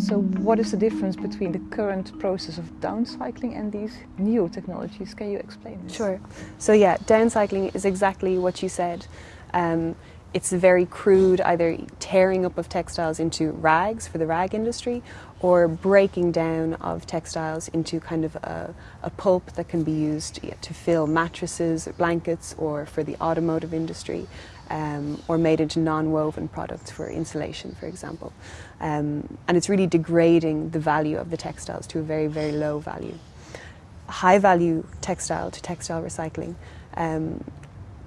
So what is the difference between the current process of downcycling and these new technologies? Can you explain this? Sure. So yeah, downcycling is exactly what you said. Um, it's very crude, either tearing up of textiles into rags for the rag industry or breaking down of textiles into kind of a, a pulp that can be used to fill mattresses, blankets, or for the automotive industry, um, or made into non-woven products for insulation, for example. Um, and it's really degrading the value of the textiles to a very, very low value. High value textile to textile recycling, um,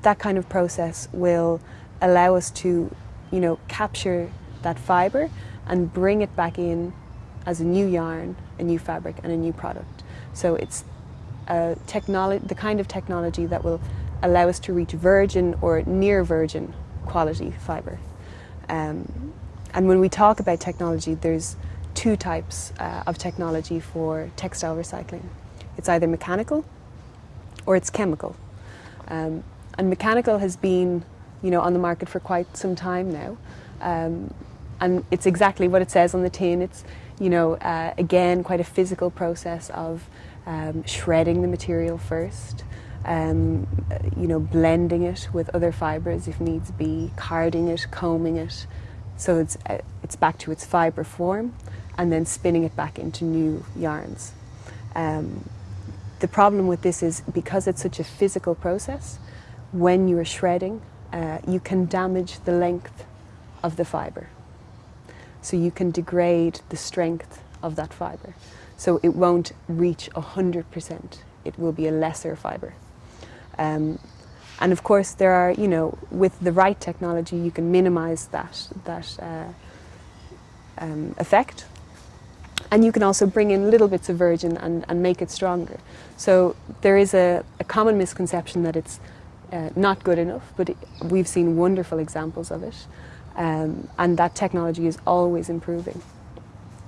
that kind of process will allow us to, you know, capture that fibre and bring it back in as a new yarn, a new fabric and a new product. So it's technology, the kind of technology that will allow us to reach virgin or near virgin quality fibre. Um, and when we talk about technology, there's two types uh, of technology for textile recycling. It's either mechanical or it's chemical. Um, and mechanical has been you know, on the market for quite some time now. Um, and it's exactly what it says on the tin. It's, you know, uh, again, quite a physical process of um, shredding the material first, um, you know, blending it with other fibres if needs be, carding it, combing it, so it's, uh, it's back to its fibre form, and then spinning it back into new yarns. Um, the problem with this is because it's such a physical process, when you are shredding uh, you can damage the length of the fibre. So you can degrade the strength of that fibre. So it won't reach 100%. It will be a lesser fibre. Um, and of course there are, you know, with the right technology you can minimise that, that uh, um, effect. And you can also bring in little bits of virgin and, and make it stronger. So there is a, a common misconception that it's uh, not good enough, but it, we've seen wonderful examples of it. Um, and that technology is always improving.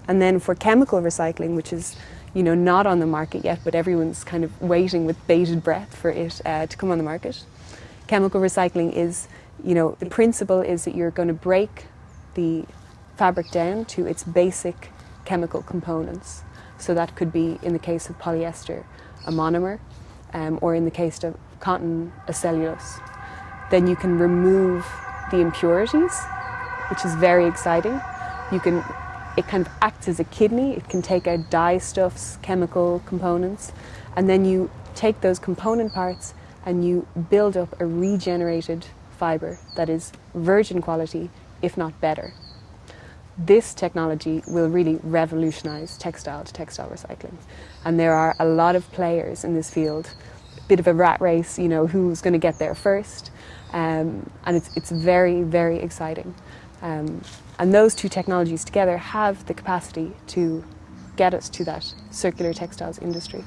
And then for chemical recycling, which is you know, not on the market yet, but everyone's kind of waiting with bated breath for it uh, to come on the market. Chemical recycling is, you know, the principle is that you're going to break the fabric down to its basic chemical components. So that could be, in the case of polyester, a monomer, um, or in the case of cotton, a cellulose. Then you can remove the impurities, which is very exciting. You can, it kind of acts as a kidney. It can take out dye stuffs, chemical components, and then you take those component parts and you build up a regenerated fibre that is virgin quality, if not better. This technology will really revolutionise textile to textile recycling. And there are a lot of players in this field A bit of a rat race, you know, who's going to get there first. Um, and it's, it's very, very exciting. Um, and those two technologies together have the capacity to get us to that circular textiles industry.